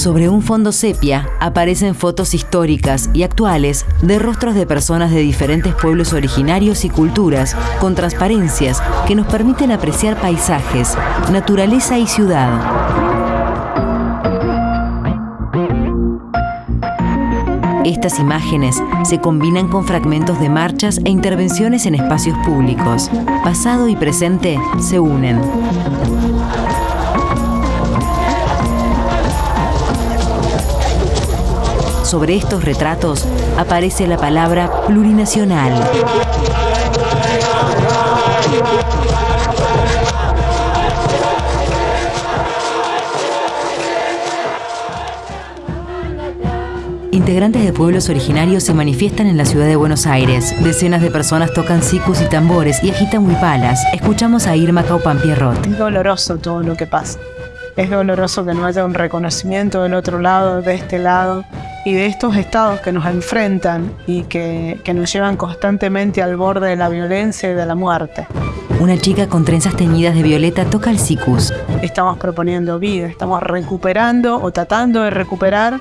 Sobre un fondo sepia aparecen fotos históricas y actuales de rostros de personas de diferentes pueblos originarios y culturas, con transparencias que nos permiten apreciar paisajes, naturaleza y ciudad. Estas imágenes se combinan con fragmentos de marchas e intervenciones en espacios públicos. Pasado y presente se unen. Sobre estos retratos aparece la palabra plurinacional. Integrantes de pueblos originarios se manifiestan en la ciudad de Buenos Aires. Decenas de personas tocan sicus y tambores y agitan huipalas. Escuchamos a Irma Caupan Pierrot. Es doloroso todo lo que pasa. Es doloroso que no haya un reconocimiento del otro lado, de este lado, y de estos estados que nos enfrentan y que, que nos llevan constantemente al borde de la violencia y de la muerte. Una chica con trenzas teñidas de violeta toca el sicus. Estamos proponiendo vida, estamos recuperando o tratando de recuperar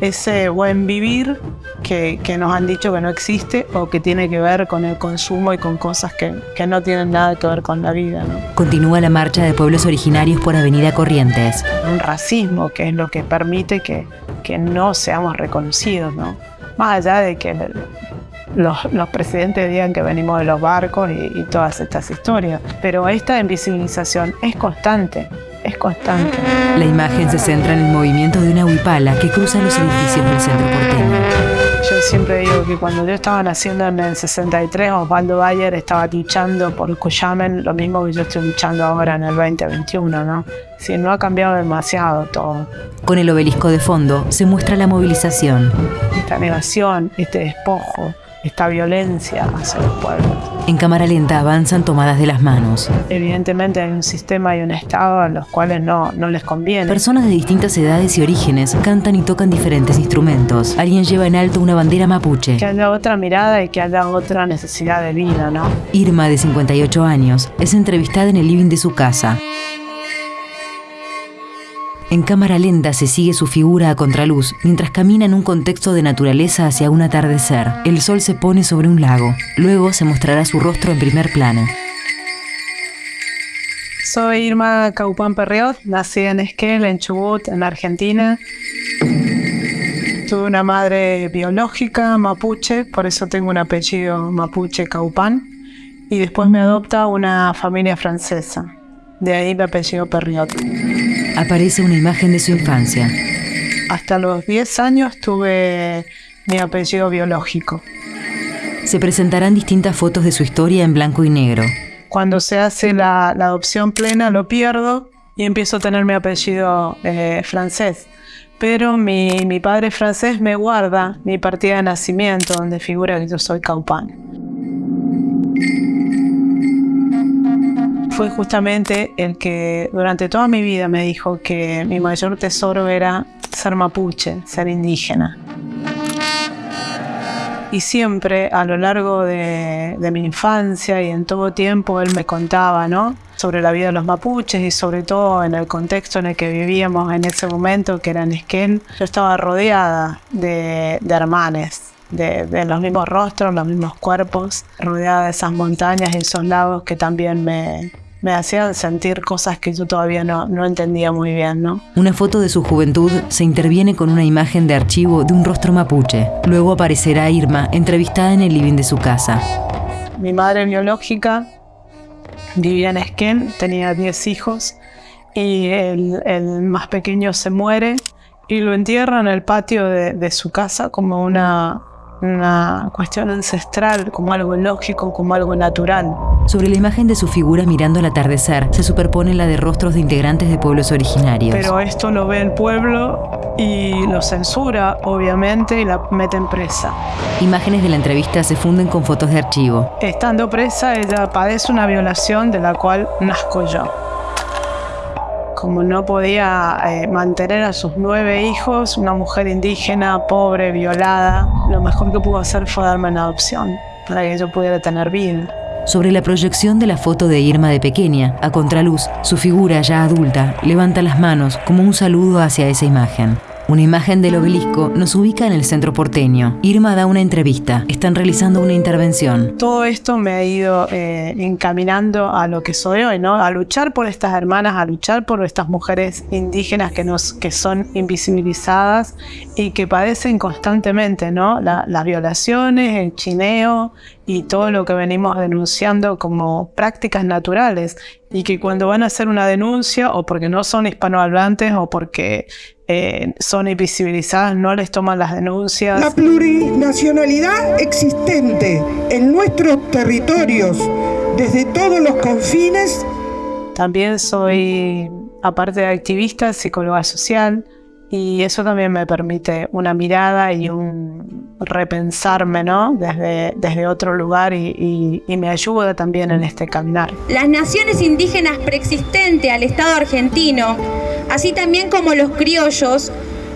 ese buen vivir que, que, nos han dicho que no existe o que tiene que ver con el consumo y con cosas que, que no tienen nada que ver con la vida. ¿no? Continúa la marcha de pueblos originarios por Avenida Corrientes. Un racismo que es lo que permite que, que no seamos reconocidos, ¿no? Más allá de que los, los, presidentes digan que venimos de los barcos y, y todas estas historias. Pero esta invisibilización es constante es constante. La imagen se centra en el movimiento de una huipala que cruza los edificios del centro porteño. Yo siempre digo que cuando yo estaba naciendo en el 63, Osvaldo Bayer estaba luchando por Cuyamen, lo mismo que yo estoy luchando ahora en el 2021, ¿no? Si no ha cambiado demasiado todo. Con el obelisco de fondo se muestra la movilización. Esta negación, este despojo, esta violencia hacia los pueblos. En cámara lenta avanzan tomadas de las manos. Evidentemente hay un sistema y un estado a los cuales no, no les conviene. Personas de distintas edades y orígenes cantan y tocan diferentes instrumentos. Alguien lleva en alto una bandera mapuche. Que haya otra mirada y que haya otra necesidad de vida, ¿no? Irma, de 58 años, es entrevistada en el living de su casa. En cámara lenta se sigue su figura a contraluz mientras camina en un contexto de naturaleza hacia un atardecer. El sol se pone sobre un lago. Luego se mostrará su rostro en primer plano. Soy Irma Caupán Perriot, nací en Esquel, en Chubut, en Argentina. Tuve una madre biológica mapuche, por eso tengo un apellido mapuche Caupán. Y después me adopta una familia francesa. De ahí mi apellido Perriot. Aparece una imagen de su infancia. Hasta los 10 años tuve mi apellido biológico. Se presentarán distintas fotos de su historia en blanco y negro. Cuando se hace la, la adopción plena lo pierdo y empiezo a tener mi apellido eh, francés. Pero mi, mi padre francés me guarda mi partida de nacimiento donde figura que yo soy Caupán. Fue justamente el que durante toda mi vida me dijo que mi mayor tesoro era ser mapuche, ser indígena. Y siempre a lo largo de, mi infancia y en todo tiempo él me contaba ¿no? sobre la vida de los mapuches y sobre todo en el contexto en el que vivíamos en ese momento, que era en Esquel. Yo estaba rodeada de, de hermanes, de, de, los mismos rostros, los mismos cuerpos, rodeada de esas montañas y esos lagos que también me, me hacían sentir cosas que yo todavía no, no entendía muy bien, ¿no? Una foto de su juventud se interviene con una imagen de archivo de un rostro mapuche. Luego aparecerá Irma, entrevistada en el living de su casa. Mi madre biológica vivía en Esquel, tenía 10 hijos y el, el, más pequeño se muere y lo entierra en el patio de, de su casa como una, una cuestión ancestral, como algo lógico, como algo natural. Sobre la imagen de su figura mirando al atardecer se superpone la de rostros de integrantes de pueblos originarios. Pero esto lo ve el pueblo y lo censura, obviamente, y la meten presa. Imágenes de la entrevista se funden con fotos de archivo. Estando presa, ella padece una violación de la cual nazco yo como no podía eh, mantener a sus nueve hijos, una mujer indígena, pobre, violada, lo mejor que pudo hacer fue darme una adopción para que yo pudiera tener vida. Sobre la proyección de la foto de Irma de pequeña, a contraluz, su figura ya adulta levanta las manos como un saludo hacia esa imagen. Una imagen del obelisco nos ubica en el centro porteño. Irma da una entrevista. Están realizando una intervención. Todo esto me ha ido eh, encaminando a lo que soy hoy, ¿no? A luchar por estas hermanas, a luchar por estas mujeres indígenas que, nos, que son invisibilizadas y que padecen constantemente, ¿no? las violaciones, el chineo, y todo lo que venimos denunciando como prácticas naturales y que cuando van a hacer una denuncia o porque no son hispanohablantes o porque eh, son invisibilizadas no les toman las denuncias. La plurinacionalidad existente en nuestros territorios desde todos los confines. También soy, aparte de activista, psicóloga social y eso también me permite una mirada y un repensarme, ¿no? Desde, desde otro lugar y, y, me ayuda también en este caminar. Las naciones indígenas preexistentes al Estado argentino, así también como los criollos,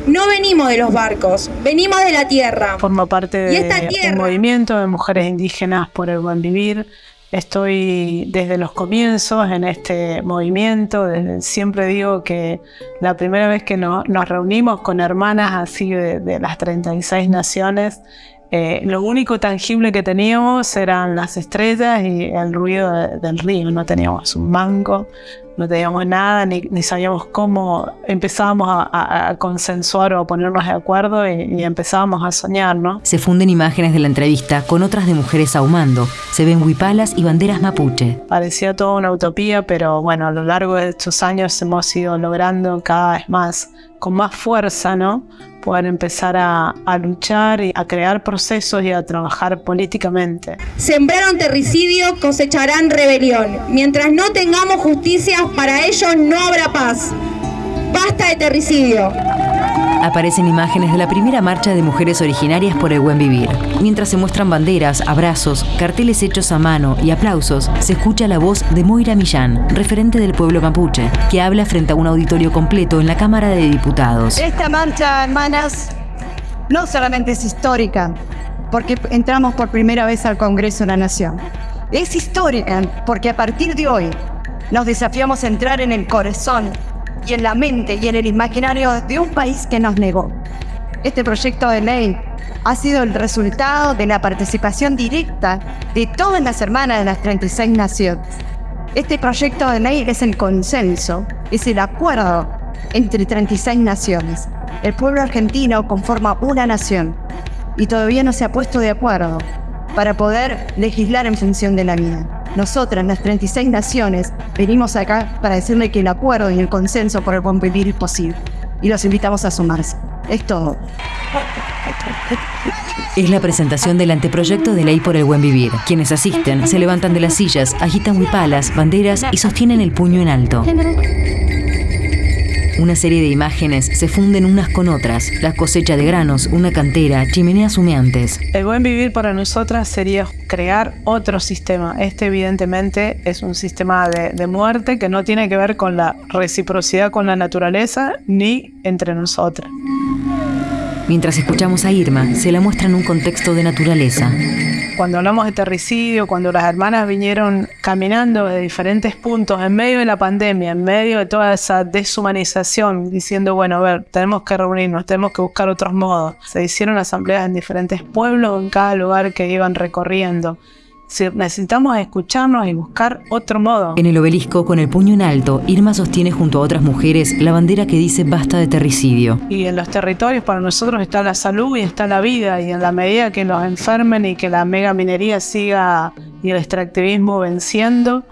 no venimos de los barcos, venimos de la tierra. Formo parte de un movimiento de mujeres indígenas por el buen vivir Estoy desde los comienzos en este movimiento, siempre digo que la primera vez que nos reunimos con hermanas así de, las 36 naciones, eh, lo único tangible que teníamos eran las estrellas y el ruido del río, no teníamos un mango, no teníamos nada, ni, sabíamos cómo empezábamos a, consensuar o a ponernos de acuerdo y, empezábamos a soñar, ¿no? Se funden imágenes de la entrevista con otras de mujeres ahumando. Se ven huipalas y banderas mapuche. Parecía toda una utopía, pero bueno, a lo largo de estos años hemos ido logrando cada vez más, con más fuerza, ¿no? Poder empezar a, a luchar y a crear procesos y a trabajar políticamente. Sembraron terricidio, cosecharán rebelión. Mientras no tengamos justicia para ellos no habrá paz. Basta de terricidio. Aparecen imágenes de la primera marcha de mujeres originarias por el buen vivir. Mientras se muestran banderas, abrazos, carteles hechos a mano y aplausos, se escucha la voz de Moira Millán, referente del pueblo mapuche, que habla frente a un auditorio completo en la Cámara de Diputados. Esta marcha, hermanas, no solamente es histórica, porque entramos por primera vez al Congreso de la Nación. Es histórica porque a partir de hoy nos desafiamos a entrar en el corazón y en la mente y en el imaginario de un país que nos negó. Este proyecto de ley ha sido el resultado de la participación directa de todas las hermanas de las 36 naciones. Este proyecto de ley es el consenso, es el acuerdo entre 36 naciones. El pueblo argentino conforma una nación y todavía no se ha puesto de acuerdo para poder legislar en función de la vida. Nosotras, las 36 naciones, venimos acá para decirle que el acuerdo y el consenso por el buen vivir es posible. Y los invitamos a sumarse. Es todo. Es la presentación del anteproyecto de ley por el buen vivir. Quienes asisten se levantan de las sillas, agitan huipalas, banderas y sostienen el puño en alto. Una serie de imágenes se funden unas con otras. La cosecha de granos, una cantera, chimeneas humeantes. El buen vivir para nosotras sería crear otro sistema. Este evidentemente es un sistema de, de muerte que no tiene que ver con la reciprocidad con la naturaleza ni entre nosotras. Mientras escuchamos a Irma, se la muestra en un contexto de naturaleza. Cuando hablamos de terricidio, cuando las hermanas vinieron caminando de diferentes puntos en medio de la pandemia, en medio de toda esa deshumanización, diciendo, bueno, a ver, tenemos que reunirnos, tenemos que buscar otros modos. Se hicieron asambleas en diferentes pueblos, en cada lugar que iban recorriendo necesitamos escucharnos y buscar otro modo. En el obelisco, con el puño en alto, Irma sostiene junto a otras mujeres la bandera que dice basta de terricidio. Y en los territorios para nosotros está la salud y está la vida, y en la medida que nos enfermen y que la mega minería siga y el extractivismo venciendo,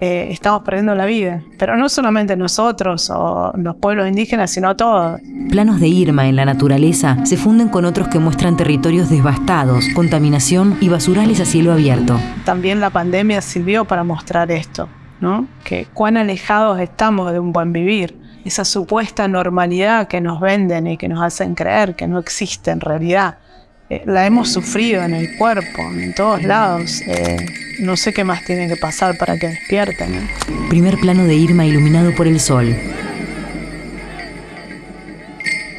eh, estamos perdiendo la vida. Pero no solamente nosotros o los pueblos indígenas, sino todos. Planos de Irma en la naturaleza se funden con otros que muestran territorios devastados, contaminación y basurales a cielo abierto. También la pandemia sirvió para mostrar esto, ¿no? Que cuán alejados estamos de un buen vivir. Esa supuesta normalidad que nos venden y que nos hacen creer que no existe en realidad. Eh, la hemos sufrido en el cuerpo, en todos lados. Eh, no sé qué más tiene que pasar para que despierten. Primer plano de Irma iluminado por el sol.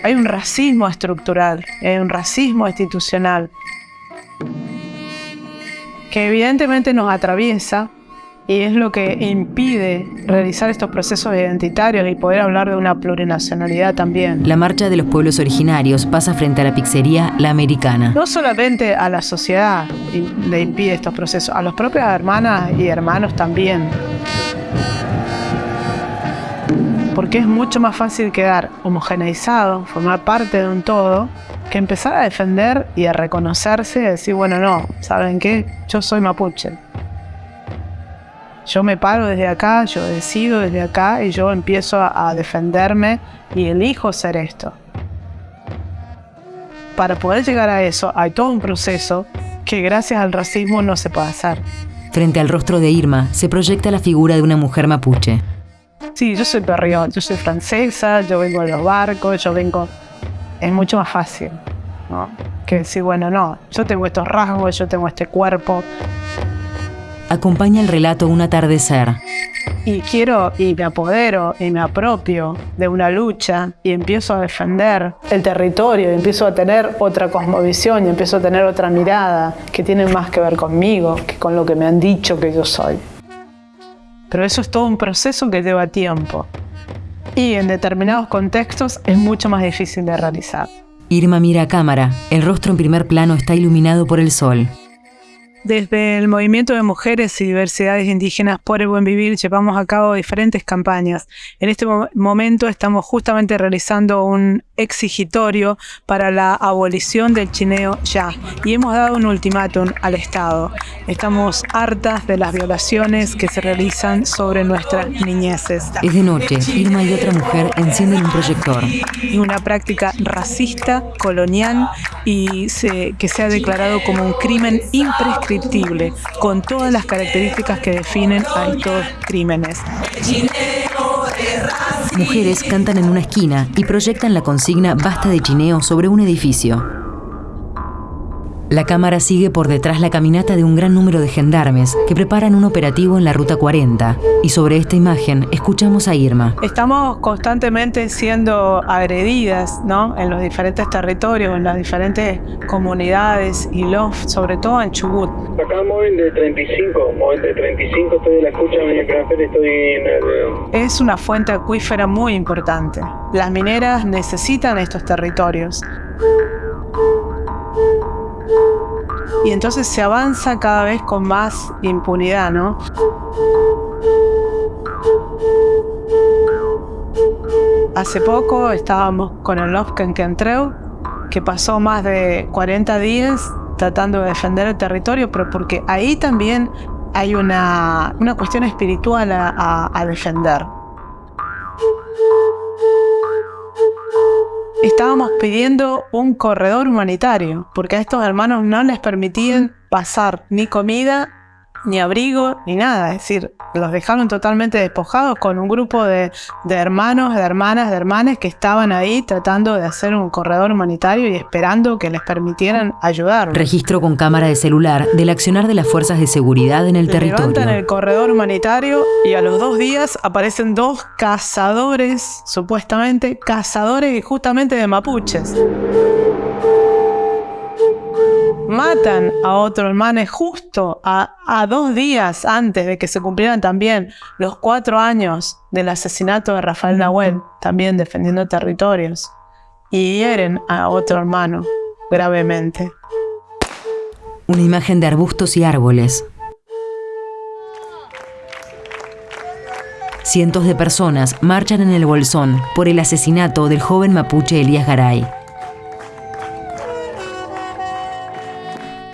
Hay un racismo estructural, hay un racismo institucional que evidentemente nos atraviesa y es lo que impide realizar estos procesos identitarios y poder hablar de una plurinacionalidad también. La marcha de los pueblos originarios pasa frente a la pizzería La Americana. No solamente a la sociedad le impide estos procesos, a las propias hermanas y hermanos también. Porque es mucho más fácil quedar homogeneizado, formar parte de un todo, que empezar a defender y a reconocerse y decir, bueno, no, ¿saben qué? Yo soy mapuche yo me paro desde acá, yo decido desde acá y yo empiezo a, defenderme y elijo ser esto. Para poder llegar a eso hay todo un proceso que gracias al racismo no se puede hacer. Frente al rostro de Irma se proyecta la figura de una mujer mapuche. Sí, yo soy perrión, yo soy francesa, yo vengo de los barcos, yo vengo... Es mucho más fácil, ¿no? Que decir, bueno, no, yo tengo estos rasgos, yo tengo este cuerpo, acompaña el relato un atardecer. Y quiero y me apodero y me apropio de una lucha y empiezo a defender el territorio, y empiezo a tener otra cosmovisión y empiezo a tener otra mirada que tiene más que ver conmigo que con lo que me han dicho que yo soy. Pero eso es todo un proceso que lleva tiempo y en determinados contextos es mucho más difícil de realizar. Irma mira a cámara, el rostro en primer plano está iluminado por el sol. Desde el Movimiento de Mujeres y Diversidades Indígenas por el Buen Vivir llevamos a cabo diferentes campañas. En este momento estamos justamente realizando un exigitorio para la abolición del chineo ya y hemos dado un ultimátum al Estado. Estamos hartas de las violaciones que se realizan sobre nuestras niñeces. Es de noche, Irma y otra mujer encienden un proyector. Una práctica racista, colonial y que se ha declarado como un crimen imprescriptible con todas las características que definen a estos crímenes. Mujeres cantan en una esquina y proyectan la consigna Basta de chineo sobre un edificio. La cámara sigue por detrás la caminata de un gran número de gendarmes que preparan un operativo en la Ruta 40. Y sobre esta imagen escuchamos a Irma. Estamos constantemente siendo agredidas ¿no? en los diferentes territorios, en las diferentes comunidades y los, sobre todo en Chubut. Acá móvil de 35, móvil de 35, estoy de la escucha estoy en el... Es una fuente acuífera muy importante. Las mineras necesitan estos territorios y entonces se avanza cada vez con más impunidad, ¿no? Hace poco estábamos con el Lofken que pasó más de 40 días tratando de defender el territorio, pero porque ahí también hay una, cuestión espiritual a defender. Estábamos pidiendo un corredor humanitario, porque a estos hermanos no les permitían pasar ni comida ni abrigo, ni nada. Es decir, los dejaron totalmente despojados con un grupo de, hermanos, de hermanas, de hermanas que estaban ahí tratando de hacer un corredor humanitario y esperando que les permitieran ayudar. Registro con cámara de celular del accionar de las fuerzas de seguridad en el territorio. Levantan el corredor humanitario y a los dos días aparecen dos cazadores, supuestamente cazadores justamente de mapuches matan a otro hermano justo a, dos días antes de que se cumplieran también los cuatro años del asesinato de Rafael Nahuel, también defendiendo territorios, y hieren a otro hermano gravemente. Una imagen de arbustos y árboles. Cientos de personas marchan en el Bolsón por el asesinato del joven mapuche Elías Garay.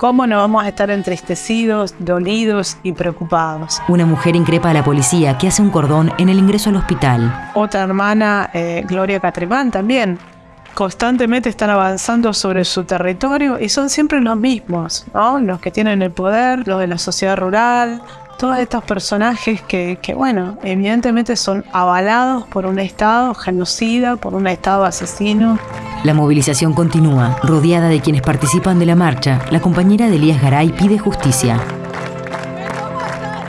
¿Cómo no vamos a estar entristecidos, dolidos y preocupados? Una mujer increpa a la policía que hace un cordón en el ingreso al hospital. Otra hermana, eh, Gloria Catribán, también. Constantemente están avanzando sobre su territorio y son siempre los mismos, ¿no? Los que tienen el poder, los de la sociedad rural, todos estos personajes que, bueno, evidentemente son avalados por un Estado genocida, por un Estado asesino. La movilización continúa. Rodeada de quienes participan de la marcha, la compañera de Elías Garay pide justicia.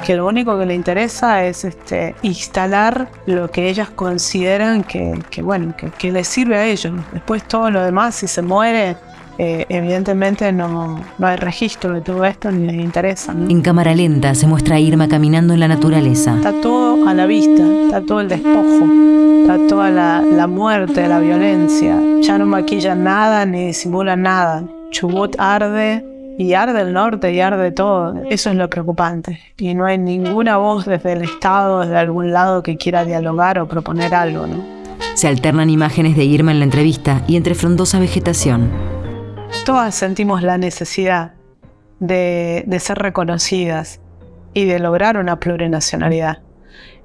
Que lo único que le interesa es este, instalar lo que ellas consideran que, bueno, que, que les sirve a ellos. Después todo lo demás, si se muere, eh, evidentemente no, no, hay registro de todo esto ni les interesa. En cámara lenta se muestra a Irma caminando en la naturaleza. Está todo a la vista, está todo el despojo, está toda la, la muerte, la violencia. Ya no maquillan nada ni disimulan nada. Chubut arde, y arde el norte y arde todo. Eso es lo preocupante. Y no hay ninguna voz desde el Estado, desde algún lado que quiera dialogar o proponer algo, ¿no? Se alternan imágenes de Irma en la entrevista y entre frondosa vegetación. Todas sentimos la necesidad de, ser reconocidas y de lograr una plurinacionalidad.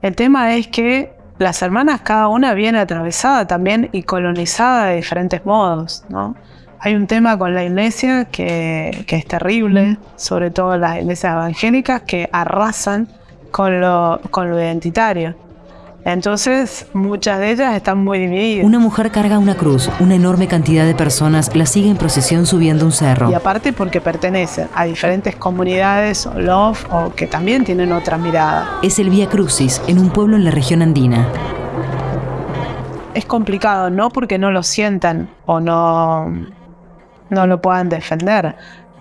El tema es que las hermanas, cada una viene atravesada también y colonizada de diferentes modos, ¿no? Hay un tema con la iglesia que, que, es terrible, sobre todo las iglesias evangélicas que arrasan con lo, con lo identitario. Entonces, muchas de ellas están muy divididas. Una mujer carga una cruz, una enorme cantidad de personas la sigue en procesión subiendo un cerro. Y aparte porque pertenecen a diferentes comunidades o love o que también tienen otra mirada. Es el Vía Crucis en un pueblo en la región andina. Es complicado, no porque no lo sientan o no, no lo puedan defender,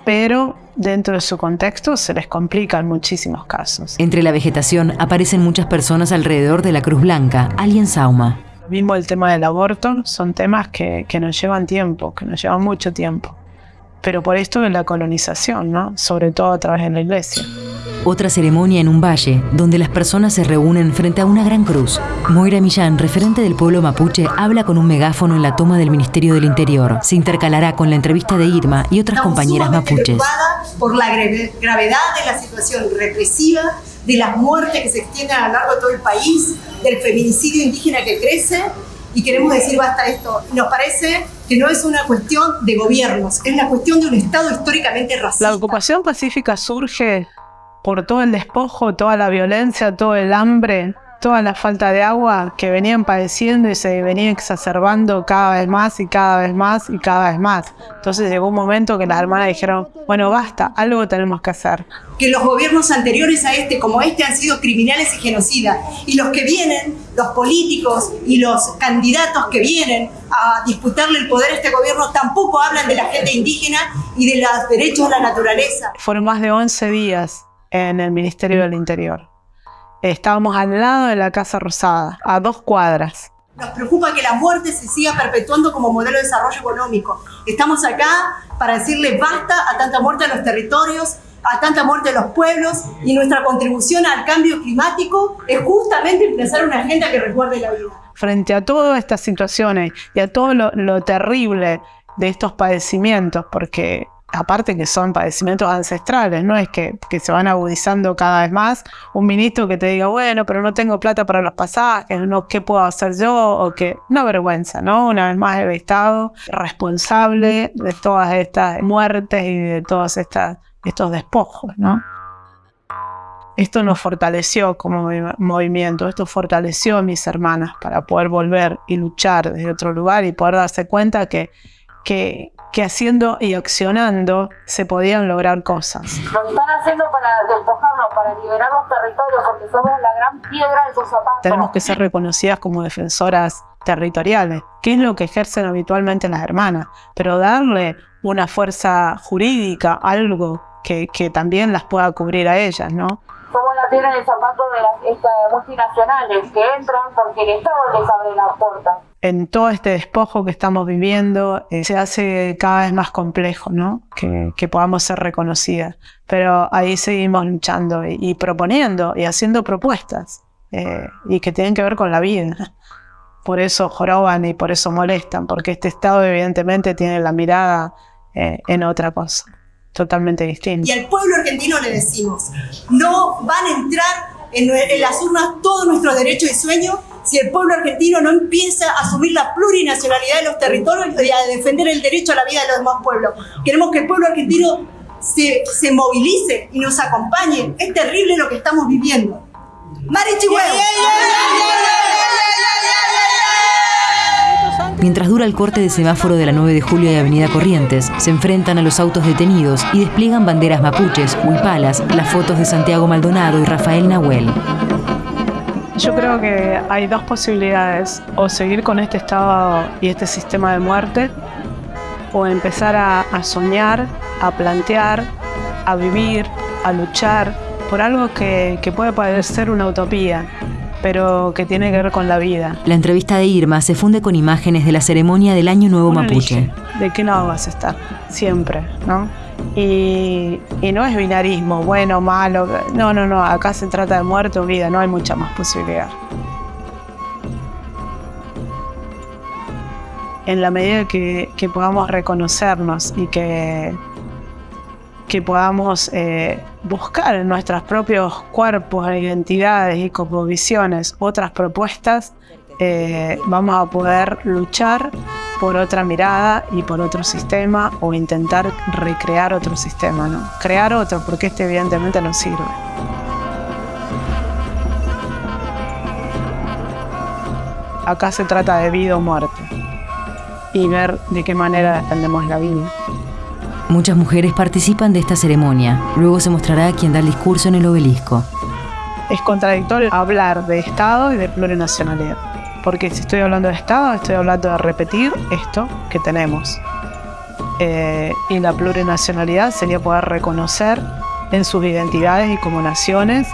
pero dentro de su contexto se les complica en muchísimos casos. Entre la vegetación aparecen muchas personas alrededor de la Cruz Blanca, alguien sauma. Mismo el tema del aborto son temas que, que nos llevan tiempo, que nos llevan mucho tiempo. Pero por esto de la colonización, ¿no? sobre todo a través de la iglesia. Otra ceremonia en un valle, donde las personas se reúnen frente a una gran cruz. Moira Millán, referente del pueblo mapuche, habla con un megáfono en la toma del Ministerio del Interior. Se intercalará con la entrevista de Irma y otras Estamos compañeras mapuches. por la gravedad de la situación represiva, de las muertes que se extienden a lo largo de todo el país, del feminicidio indígena que crece, y queremos decir basta esto. Nos parece que no es una cuestión de gobiernos, es la cuestión de un Estado históricamente racista. La ocupación pacífica surge por todo el despojo, toda la violencia, todo el hambre, toda la falta de agua que venían padeciendo y se venía exacerbando cada vez más y cada vez más y cada vez más. Entonces llegó un momento que las hermanas dijeron, bueno, basta, algo tenemos que hacer. Que los gobiernos anteriores a este, como este, han sido criminales y genocidas. Y los que vienen, los políticos y los candidatos que vienen a disputarle el poder a este gobierno, tampoco hablan de la gente indígena y de los derechos de la naturaleza. Fueron más de 11 días en el Ministerio del Interior. Estábamos al lado de la Casa Rosada, a dos cuadras. Nos preocupa que la muerte se siga perpetuando como modelo de desarrollo económico. Estamos acá para decirle basta a tanta muerte en los territorios, a tanta muerte en los pueblos y nuestra contribución al cambio climático es justamente empezar una agenda que resguarde la vida. Frente a todas estas situaciones y a todo lo, lo terrible de estos padecimientos, porque aparte que son padecimientos ancestrales, no es que, que, se van agudizando cada vez más, un ministro que te diga, bueno, pero no tengo plata para los pasajes, no, ¿qué puedo hacer yo? O que, no vergüenza, ¿no? Una vez más el Estado responsable de todas estas muertes y de todos estos despojos, ¿no? Esto nos fortaleció como movimiento, esto fortaleció a mis hermanas para poder volver y luchar desde otro lugar y poder darse cuenta que, que, que haciendo y accionando se podían lograr cosas. Lo están haciendo para despojarnos, para liberar los territorios, porque somos la gran piedra de sus zapatos. Tenemos que ser reconocidas como defensoras territoriales, que es lo que ejercen habitualmente las hermanas, pero darle una fuerza jurídica, algo que, que también las pueda cubrir a ellas, ¿no? Somos la piedra de zapato de las estas multinacionales que entran porque el Estado les abre la puerta en todo este despojo que estamos viviendo eh, se hace cada vez más complejo, ¿no? Que, que, podamos ser reconocidas. Pero ahí seguimos luchando y, y proponiendo y haciendo propuestas eh, y que tienen que ver con la vida. Por eso joroban y por eso molestan, porque este Estado evidentemente tiene la mirada eh, en otra cosa, totalmente distinta. Y al pueblo argentino le decimos, no van a entrar en, en las urnas todos nuestros derechos y sueños si el pueblo argentino no empieza a asumir la plurinacionalidad de los territorios y a defender el derecho a la vida de los demás pueblos. Queremos que el pueblo argentino se, se movilice y nos acompañe. Es terrible lo que estamos viviendo. ¡Mari Mientras dura el corte de semáforo de la 9 de julio y Avenida Corrientes, se enfrentan a los autos detenidos y despliegan banderas mapuches, huipalas, las fotos de Santiago Maldonado y Rafael Nahuel. Yo creo que hay dos posibilidades, o seguir con este estado y este sistema de muerte, o empezar a, a soñar, a plantear, a vivir, a luchar por algo que, que puede parecer una utopía, pero que tiene que ver con la vida. La entrevista de Irma se funde con imágenes de la ceremonia del Año Nuevo Uno Mapuche. elige de qué lado vas a estar, siempre, ¿no? Y, y no es binarismo, bueno, malo, no, no, no, acá se trata de muerte o vida, no hay mucha más posibilidad. En la medida que, que podamos reconocernos y que, que podamos eh, buscar en nuestros propios cuerpos, identidades y cosmovisiones otras propuestas, eh, vamos a poder luchar por otra mirada y por otro sistema o intentar recrear otro sistema, ¿no? Crear otro, porque este evidentemente no sirve. Acá se trata de vida o muerte y ver de qué manera defendemos la vida. Muchas mujeres participan de esta ceremonia. Luego se mostrará quien da el discurso en el obelisco. Es contradictorio hablar de Estado y de plurinacionalidad. Porque si estoy hablando de Estado, estoy hablando de repetir esto que tenemos. Eh, y la plurinacionalidad sería poder reconocer en sus identidades y como naciones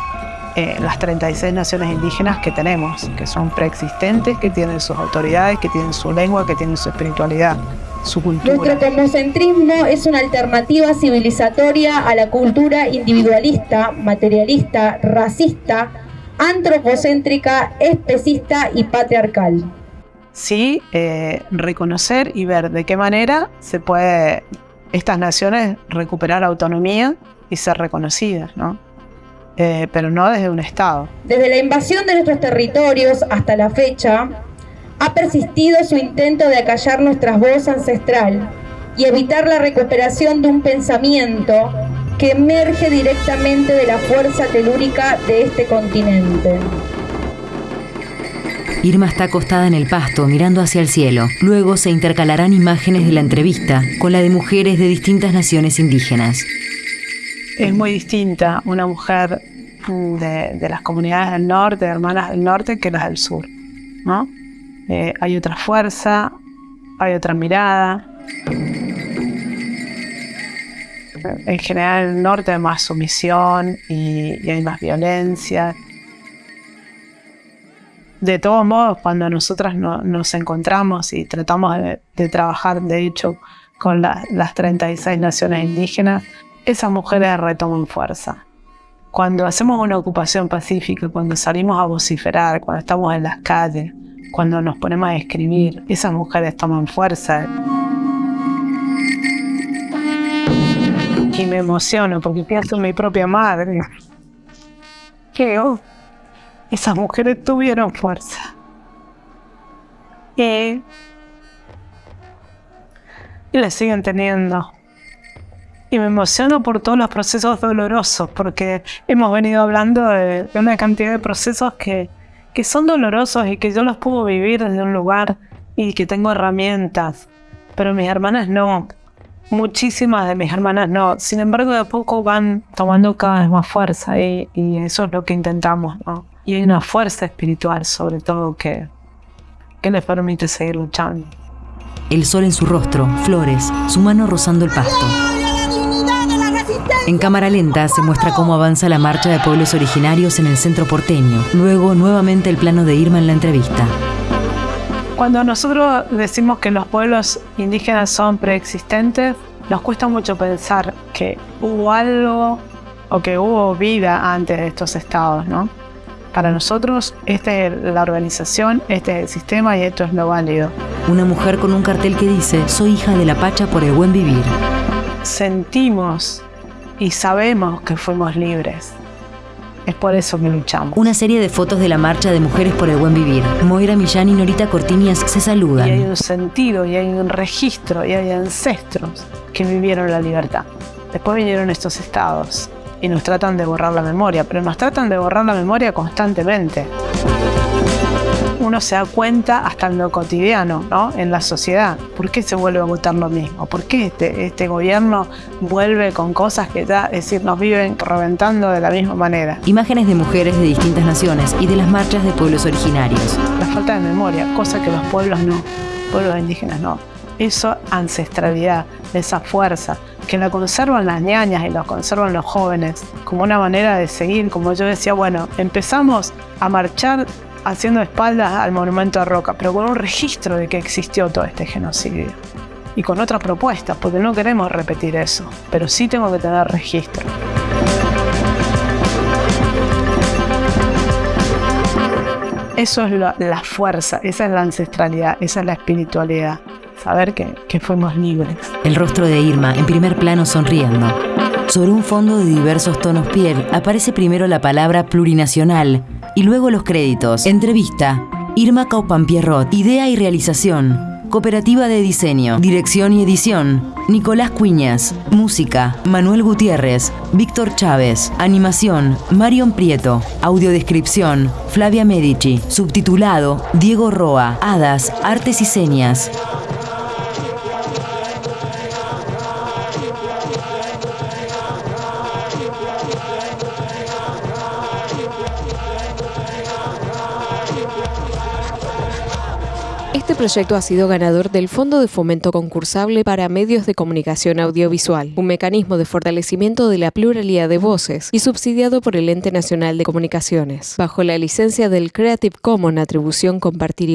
eh, las 36 naciones indígenas que tenemos, que son preexistentes, que tienen sus autoridades, que tienen su lengua, que tienen su espiritualidad, su cultura. Nuestro cosmocentrismo es una alternativa civilizatoria a la cultura individualista, materialista, racista, antropocéntrica, especista y patriarcal. sí eh, reconocer y ver de qué manera se puede estas naciones recuperar autonomía y ser reconocidas, ¿no? Eh, pero no desde un Estado. Desde la invasión de nuestros territorios hasta la fecha, ha persistido su intento de acallar nuestra voz ancestral y evitar la recuperación de un pensamiento que emerge directamente de la fuerza telúrica de este continente. Irma está acostada en el pasto, mirando hacia el cielo. Luego se intercalarán imágenes de la entrevista con la de mujeres de distintas naciones indígenas. Es muy distinta una mujer de, de las comunidades del norte, de hermanas del norte, que las del sur, ¿no? Eh, hay otra fuerza, hay otra mirada. En general, en el norte hay más sumisión y, y hay más violencia. De todos modos, cuando nosotras no- nos encontramos y tratamos de, de trabajar, de hecho, con la- las 36 naciones indígenas, esas mujeres retoman fuerza. Cuando hacemos una ocupación pacífica, cuando salimos a vociferar, cuando estamos en las calles, cuando nos ponemos a escribir, esas mujeres toman fuerza. Y me emociono porque pienso en mi propia madre. Que oh, esas mujeres tuvieron fuerza. Y, y la siguen teniendo. Y me emociono por todos los procesos dolorosos, porque hemos venido hablando de una cantidad de procesos que, que son dolorosos y que yo los puedo vivir desde un lugar y que tengo herramientas, pero mis hermanas no. Muchísimas de mis hermanas no. Sin embargo, de a poco van tomando cada vez más fuerza y, y eso es lo que intentamos, ¿no? Y hay una fuerza espiritual, sobre todo, que, que les permite seguir luchando. El sol en su rostro, flores, su mano rozando el pasto. En cámara lenta se muestra cómo avanza la marcha de pueblos originarios en el centro porteño. Luego, nuevamente el plano de Irma en la entrevista. Cuando nosotros decimos que los pueblos indígenas son preexistentes, nos cuesta mucho pensar que hubo algo o que hubo vida antes de estos estados, ¿no? Para nosotros, esta es la organización, este es el sistema y esto es lo válido. Una mujer con un cartel que dice, soy hija de la Pacha por el buen vivir. Sentimos y sabemos que fuimos libres. Es por eso que luchamos. Una serie de fotos de la marcha de mujeres por el buen vivir. Moira Millán y Norita Cortiñas se Y hay saludan. un sentido, y hay un registro, y hay ancestros que vivieron la libertad. Después vinieron estos estados y nos tratan de borrar la memoria, pero nos tratan de borrar la memoria constantemente. Uno se da cuenta hasta en lo cotidiano, ¿no? En la sociedad. ¿Por qué se vuelve a votar lo mismo? ¿Por qué este, este gobierno vuelve con cosas que ya, es decir, nos viven reventando de la misma manera? Imágenes de mujeres de distintas naciones y de las marchas de pueblos originarios. la falta de memoria, cosa que los pueblos no, pueblos indígenas no. esa ancestralidad, esa fuerza, que la conservan las ñañas y la conservan los jóvenes, como una manera de seguir, como yo decía, bueno, empezamos a marchar haciendo espaldas al monumento a Roca, pero con un registro de que existió todo este genocidio. Y con otras propuestas, porque no queremos repetir eso, pero sí tengo que tener registro. Eso es la, la fuerza, esa es la ancestralidad, esa es la espiritualidad saber que, que, fuimos libres. El rostro de Irma en primer plano sonriendo. Sobre un fondo de diversos tonos piel aparece primero la palabra plurinacional y luego los créditos. Entrevista. Irma Pierrot. Idea y realización. Cooperativa de Diseño, Dirección y Edición, Nicolás Cuñas, Música, Manuel Gutiérrez, Víctor Chávez, Animación, Marion Prieto, Audiodescripción, Flavia Medici, Subtitulado, Diego Roa, Hadas, Artes y Señas. Proyecto ha sido ganador del Fondo de Fomento Concursable para Medios de Comunicación Audiovisual, un mecanismo de fortalecimiento de la pluralidad de voces y subsidiado por el Ente Nacional de Comunicaciones, bajo la licencia del Creative Commons Atribución Compartir